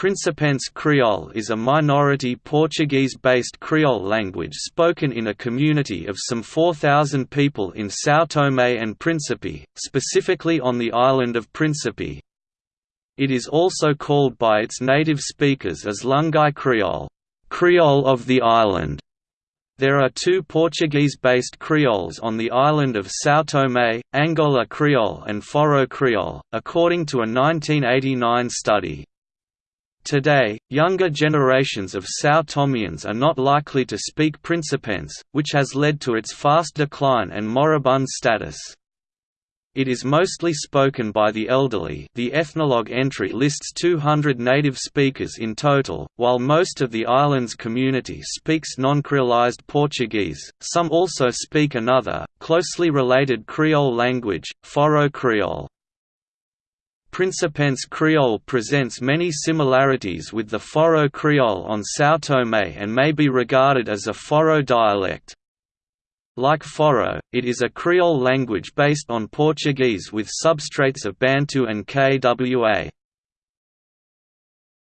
Príncipense Creole is a minority Portuguese-based Creole language spoken in a community of some 4,000 people in São Tomé and Príncipe, specifically on the island of Príncipe. It is also called by its native speakers as Lung'ie Creole, Creole of the island. There are two Portuguese-based Creoles on the island of São Tomé, Angolar Creole and Forro Creole, according to a 1989 study. Today, younger generations of São Tomians are not likely to speak Principense, which has led to its fast decline and moribund status. It is mostly spoken by the elderly the Ethnologue entry lists 200 native speakers in total, while most of the island's community speaks non-creolized Portuguese, some also speak another, closely related Creole language, Forro Creole. Principense Creole presents many similarities with the Forro Creole on São Tomé and may be regarded as a Forro dialect. Like Forro, it is a Creole language based on Portuguese with substrates of Bantu and Kwa.